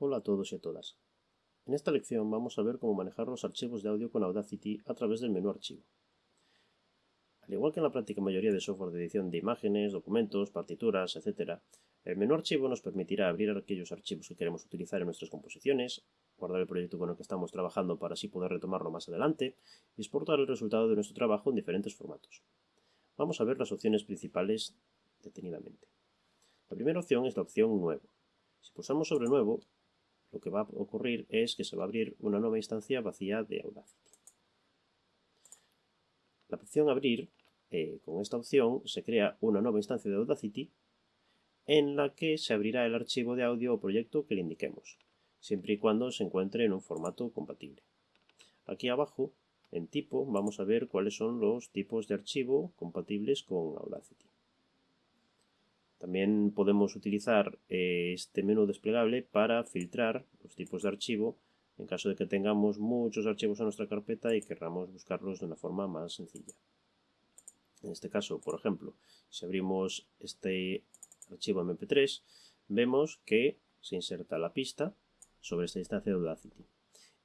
Hola a todos y a todas. En esta lección vamos a ver cómo manejar los archivos de audio con Audacity a través del menú Archivo. Al igual que en la práctica mayoría de software de edición de imágenes, documentos, partituras, etc., el menú Archivo nos permitirá abrir aquellos archivos que queremos utilizar en nuestras composiciones, guardar el proyecto con el que estamos trabajando para así poder retomarlo más adelante y exportar el resultado de nuestro trabajo en diferentes formatos. Vamos a ver las opciones principales detenidamente. La primera opción es la opción Nuevo. Si pulsamos sobre Nuevo, lo que va a ocurrir es que se va a abrir una nueva instancia vacía de Audacity. La opción Abrir, eh, con esta opción se crea una nueva instancia de Audacity en la que se abrirá el archivo de audio o proyecto que le indiquemos, siempre y cuando se encuentre en un formato compatible. Aquí abajo, en tipo, vamos a ver cuáles son los tipos de archivo compatibles con Audacity. También podemos utilizar eh, este menú desplegable para filtrar los tipos de archivo en caso de que tengamos muchos archivos en nuestra carpeta y queramos buscarlos de una forma más sencilla. En este caso, por ejemplo, si abrimos este archivo MP3, vemos que se inserta la pista sobre esta instancia de Audacity.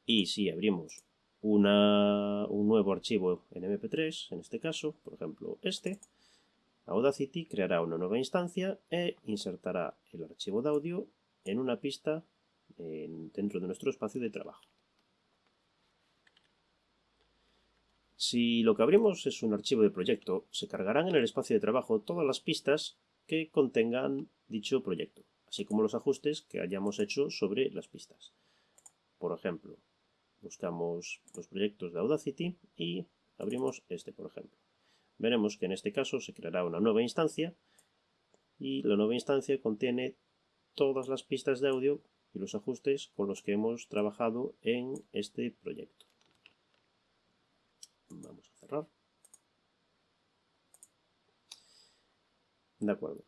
Y si abrimos un nuevo archivo en MP3, en este caso, por ejemplo este, Audacity creará una nueva instancia e insertará el archivo de audio en una pista dentro de nuestro espacio de trabajo. Si lo que abrimos es un archivo de proyecto, se cargarán en el espacio de trabajo todas las pistas que contengan dicho proyecto, así como los ajustes que hayamos hecho sobre las pistas. Por ejemplo, buscamos los proyectos de Audacity y abrimos este, por ejemplo veremos que en este caso se creará una nueva instancia y la nueva instancia contiene todas las pistas de audio y los ajustes con los que hemos trabajado en este proyecto. Vamos a cerrar. De acuerdo.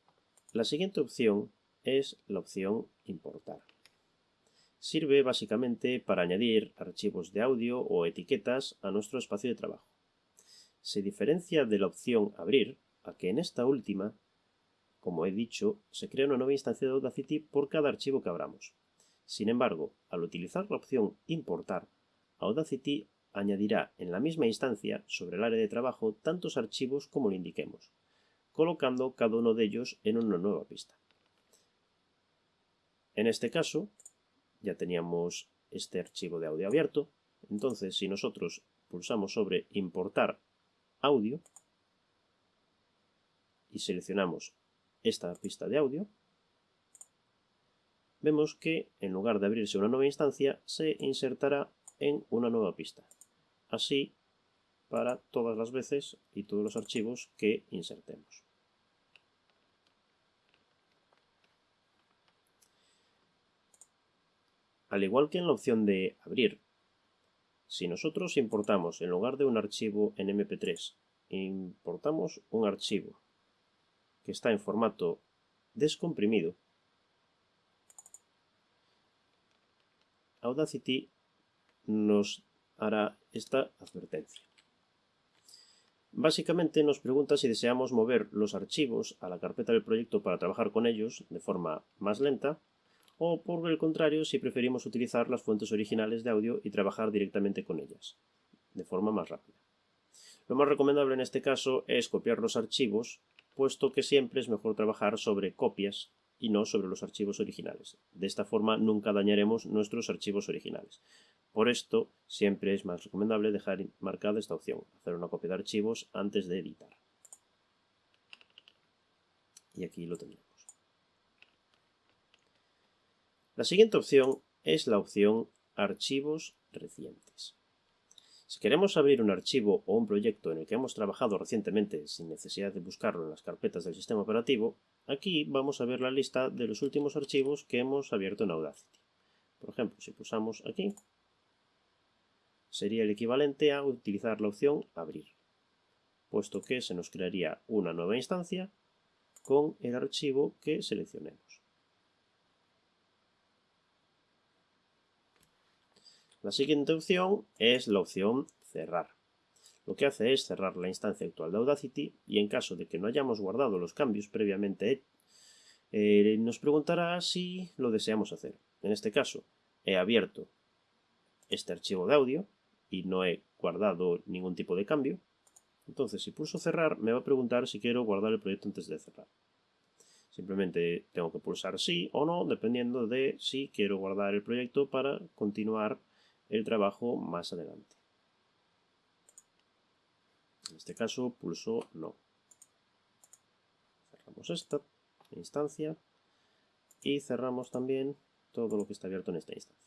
La siguiente opción es la opción importar. Sirve básicamente para añadir archivos de audio o etiquetas a nuestro espacio de trabajo se diferencia de la opción Abrir a que en esta última, como he dicho, se crea una nueva instancia de Audacity por cada archivo que abramos. Sin embargo, al utilizar la opción Importar, Audacity añadirá en la misma instancia, sobre el área de trabajo, tantos archivos como le indiquemos, colocando cada uno de ellos en una nueva pista. En este caso, ya teníamos este archivo de audio abierto, entonces si nosotros pulsamos sobre Importar audio y seleccionamos esta pista de audio, vemos que en lugar de abrirse una nueva instancia, se insertará en una nueva pista. Así para todas las veces y todos los archivos que insertemos. Al igual que en la opción de abrir si nosotros importamos, en lugar de un archivo en MP3, importamos un archivo que está en formato descomprimido, Audacity nos hará esta advertencia. Básicamente nos pregunta si deseamos mover los archivos a la carpeta del proyecto para trabajar con ellos de forma más lenta o por el contrario si preferimos utilizar las fuentes originales de audio y trabajar directamente con ellas, de forma más rápida. Lo más recomendable en este caso es copiar los archivos, puesto que siempre es mejor trabajar sobre copias y no sobre los archivos originales. De esta forma nunca dañaremos nuestros archivos originales. Por esto siempre es más recomendable dejar marcada esta opción, hacer una copia de archivos antes de editar. Y aquí lo tendremos. La siguiente opción es la opción Archivos recientes. Si queremos abrir un archivo o un proyecto en el que hemos trabajado recientemente sin necesidad de buscarlo en las carpetas del sistema operativo, aquí vamos a ver la lista de los últimos archivos que hemos abierto en Audacity. Por ejemplo, si pulsamos aquí, sería el equivalente a utilizar la opción Abrir, puesto que se nos crearía una nueva instancia con el archivo que seleccionemos. La siguiente opción es la opción cerrar. Lo que hace es cerrar la instancia actual de Audacity y en caso de que no hayamos guardado los cambios previamente eh, nos preguntará si lo deseamos hacer. en este caso, he abierto este archivo de audio y no he guardado ningún tipo de cambio. Entonces, si pulso cerrar, me va a preguntar si quiero guardar el proyecto antes de cerrar. Simplemente tengo que pulsar sí o no, dependiendo de si quiero guardar el proyecto para continuar el trabajo más adelante. En este caso, pulso no. Cerramos esta instancia y cerramos también todo lo que está abierto en esta instancia.